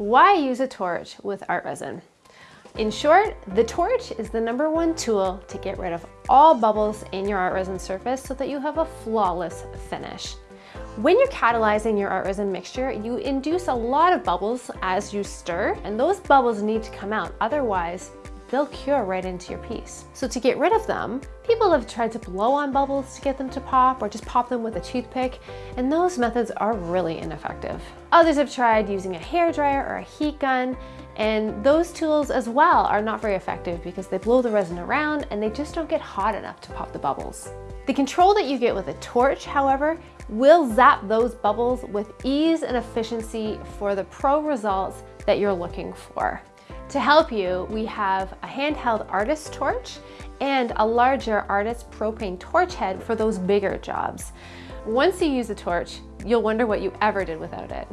Why use a torch with art resin? In short, the torch is the number one tool to get rid of all bubbles in your art resin surface so that you have a flawless finish. When you're catalyzing your art resin mixture, you induce a lot of bubbles as you stir, and those bubbles need to come out, otherwise they'll cure right into your piece. So to get rid of them, people have tried to blow on bubbles to get them to pop or just pop them with a toothpick, and those methods are really ineffective. Others have tried using a hair dryer or a heat gun, and those tools as well are not very effective because they blow the resin around and they just don't get hot enough to pop the bubbles. The control that you get with a torch, however, will zap those bubbles with ease and efficiency for the pro results that you're looking for. To help you, we have a handheld artist torch and a larger artist propane torch head for those bigger jobs. Once you use a torch, you'll wonder what you ever did without it.